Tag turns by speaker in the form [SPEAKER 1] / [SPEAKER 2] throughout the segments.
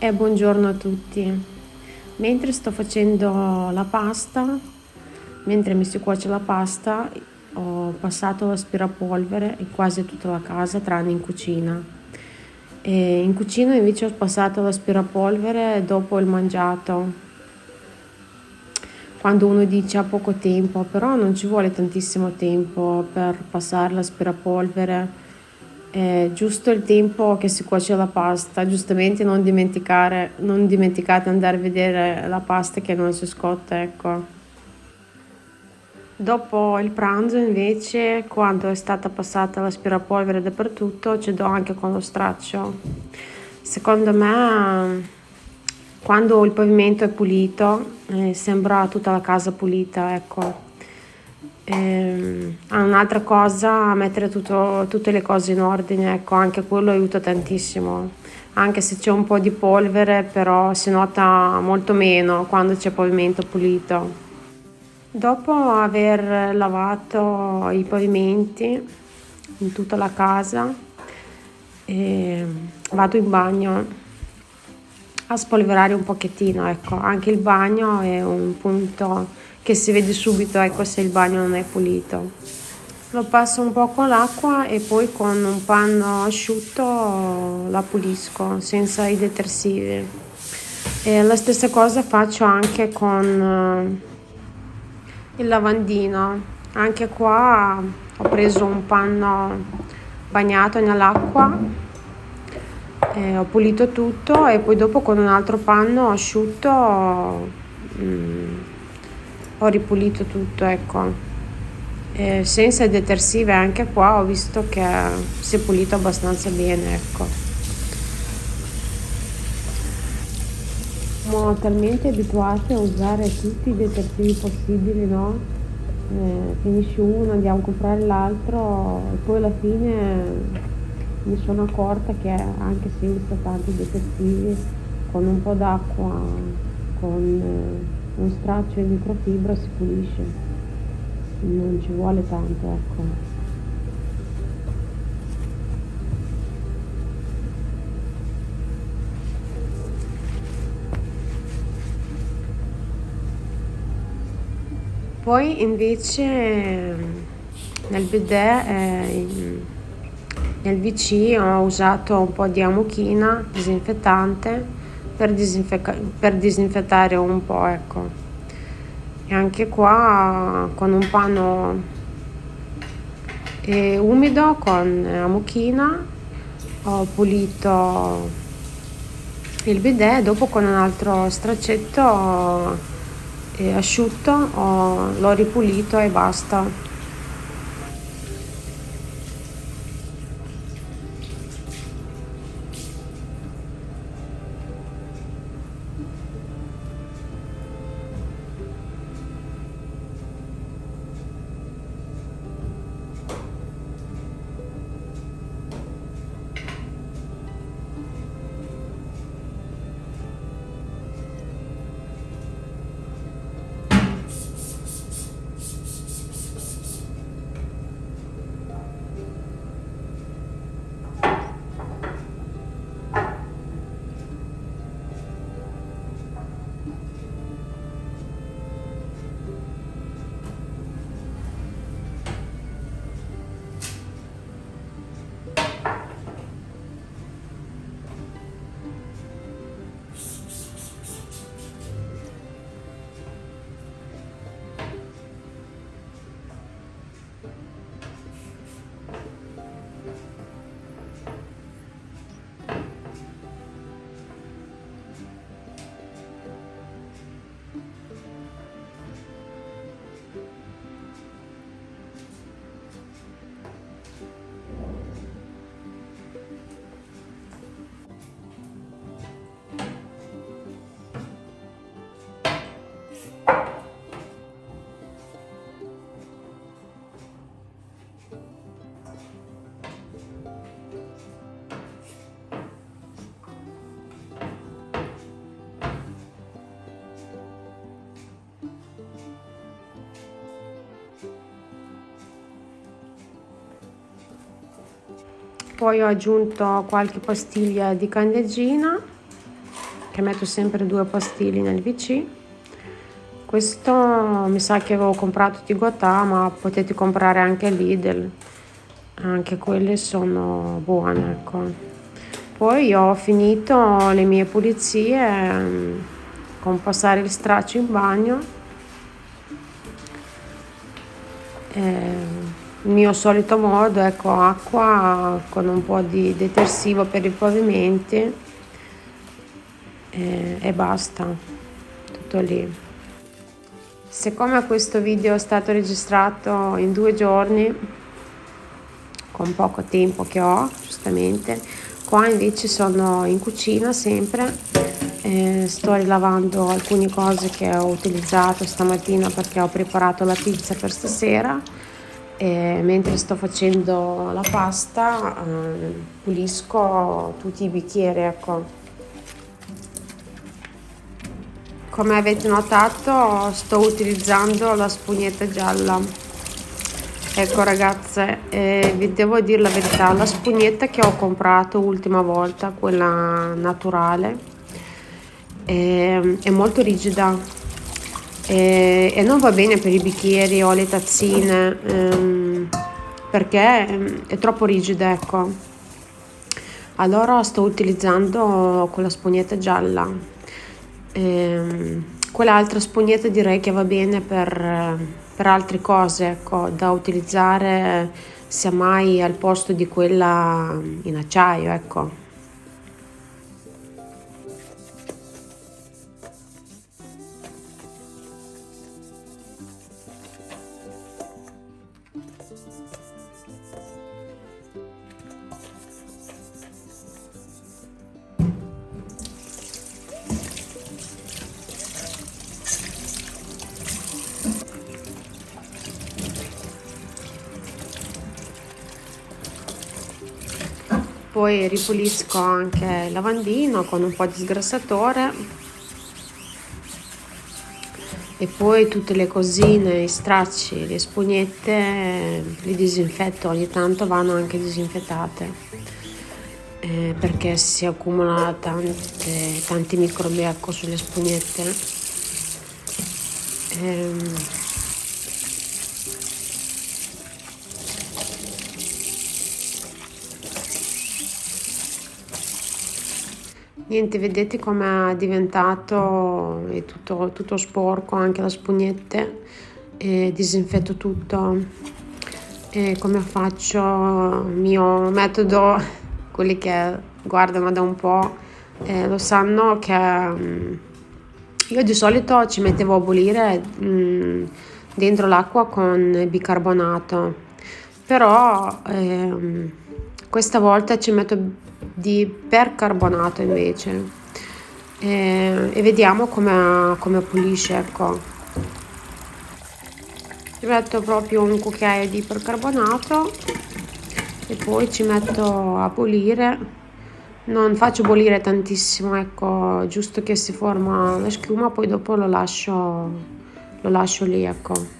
[SPEAKER 1] e buongiorno a tutti. Mentre sto facendo la pasta, mentre mi si cuoce la pasta, ho passato l'aspirapolvere in quasi tutta la casa, tranne in cucina. E in cucina invece ho passato l'aspirapolvere dopo il mangiato. Quando uno dice ha poco tempo, però non ci vuole tantissimo tempo per passare l'aspirapolvere è giusto il tempo che si cuoce la pasta, giustamente non dimenticare, non dimenticate andare a vedere la pasta che non si scotta, ecco. Dopo il pranzo invece, quando è stata passata l'aspirapolvere dappertutto, ci do anche con lo straccio. Secondo me, quando il pavimento è pulito, eh, sembra tutta la casa pulita, ecco. Ehm, un'altra cosa, mettere tutto, tutte le cose in ordine, ecco, anche quello aiuta tantissimo. Anche se c'è un po' di polvere, però si nota molto meno quando c'è pavimento pulito. Dopo aver lavato i pavimenti in tutta la casa, eh, vado in bagno a spolverare un pochettino, ecco, anche il bagno è un punto che si vede subito ecco se il bagno non è pulito. Lo passo un po' con l'acqua e poi con un panno asciutto la pulisco senza i detersivi. E la stessa cosa faccio anche con eh, il lavandino. Anche qua ho preso un panno bagnato nell'acqua ho pulito tutto e poi dopo con un altro panno asciutto mm, ho ripulito tutto ecco e senza detersive anche qua ho visto che si è pulito abbastanza bene ecco siamo talmente abituati a usare tutti i detersivi possibili no? Eh, finisci uno andiamo a comprare l'altro poi alla fine mi sono accorta che anche senza tanti detersivi con un po' d'acqua con eh, un straccio di microfibra si pulisce. Non ci vuole tanto ecco. Poi invece nel bidet eh, nel VC ho usato un po' di amuchina disinfettante per, per disinfettare un po' ecco. E anche qua con un panno eh, umido con amuchina ho pulito il bidet dopo con un altro straccetto eh, asciutto l'ho ripulito e basta poi ho aggiunto qualche pastiglia di candeggina che metto sempre due pastilli nel VC questo mi sa che avevo comprato di Guatà ma potete comprare anche Lidl. Anche quelle sono buone ecco. Poi ho finito le mie pulizie mm, con passare il straccio in bagno. Eh, il mio solito modo ecco acqua con un po' di detersivo per i pavimenti e, e basta tutto lì. Siccome questo video è stato registrato in due giorni con poco tempo che ho giustamente qua invece sono in cucina sempre eh, sto rilavando alcune cose che ho utilizzato stamattina perché ho preparato la pizza per stasera e mentre sto facendo la pasta eh, pulisco tutti i bicchieri ecco. Come avete notato sto utilizzando la spugnetta gialla. Ecco ragazze eh, vi devo dire la verità la spugnetta che ho comprato l'ultima volta quella naturale eh, è molto rigida e, e, non va bene per i bicchieri o le tazzine ehm, perché ehm, è troppo rigida ecco. Allora sto utilizzando quella spugnetta gialla. Ehm, quell'altra spugnetta direi che va bene per, per altre cose ecco da utilizzare sia mai al posto di quella in acciaio ecco poi ripulisco anche il lavandino con un po' di sgrassatore e poi tutte le cosine, i stracci, le spugnette li disinfetto, ogni tanto vanno anche disinfettate eh, perché si accumula tante, tanti microbi ecco, sulle spugnette. Eh, Niente, vedete come è diventato, è tutto, tutto sporco, anche le spugnette, e disinfetto tutto. E come faccio il mio metodo, quelli che guardano da un po' eh, lo sanno che mm, io di solito ci mettevo a bollire mh, mm, dentro l'acqua con bicarbonato, però eh, questa volta ci metto di percarbonato invece. E, e vediamo come, come pulisce ecco. Ci metto proprio un cucchiaio di percarbonato e poi ci metto a pulire. Non faccio bollire tantissimo ecco giusto che si forma la schiuma poi dopo lo lascio lo lascio lì ecco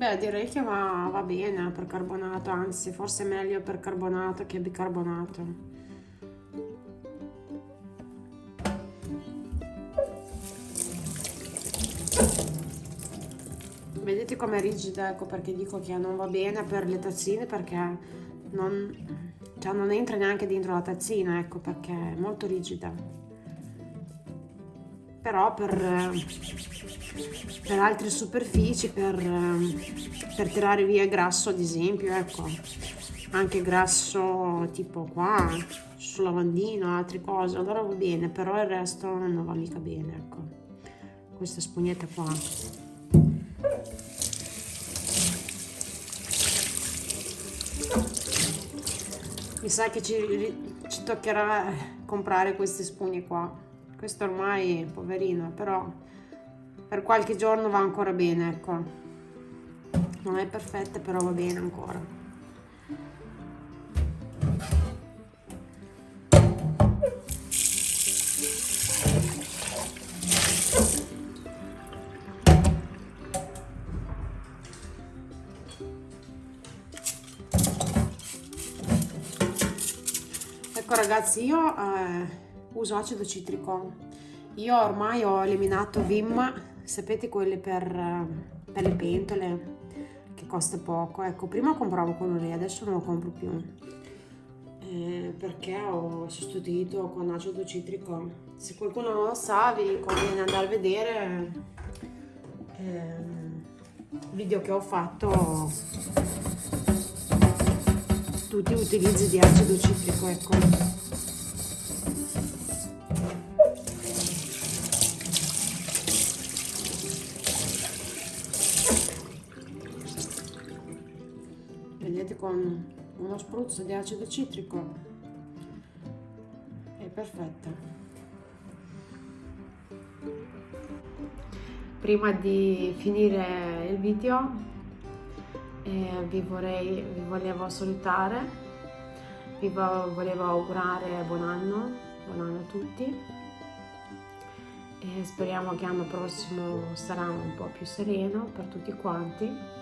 [SPEAKER 1] Beh, direi che va, va bene per carbonato, anzi, forse è meglio per carbonato che bicarbonato. Vedete com'è rigida, ecco perché dico che non va bene per le tazzine perché non, cioè non entra neanche dentro la tazzina, ecco perché è molto rigida però per, per altre superfici, per, per tirare via grasso ad esempio, ecco, anche grasso tipo qua, sul lavandino, altre cose, allora va bene, però il resto non va mica bene, ecco, questa spugnetta qua. Mi sa che ci, ci toccherà comprare queste spugne qua questo ormai poverino però per qualche giorno va ancora bene ecco. Non è perfetta però va bene ancora. Ecco ragazzi io eh, uso acido citrico. Io ormai ho eliminato Vim sapete quelle per, eh, per le pentole che costa poco. Ecco prima compravo quello lì adesso non lo compro più. Eh, perché ho sostituito con acido citrico. Se qualcuno non lo sa vi conviene andare a vedere eh, video che ho fatto. Tutti utilizzi di acido citrico ecco vedete con uno spruzzo di acido citrico è perfetta prima di finire il video eh, vi, vorrei, vi volevo salutare, vi volevo augurare buon anno, buon anno a tutti e speriamo che l'anno prossimo sarà un po' più sereno per tutti quanti.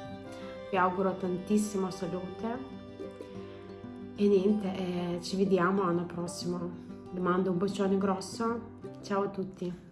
[SPEAKER 1] Vi auguro tantissima salute e niente, eh, ci vediamo l'anno prossimo. Vi mando un bacione grosso, ciao a tutti!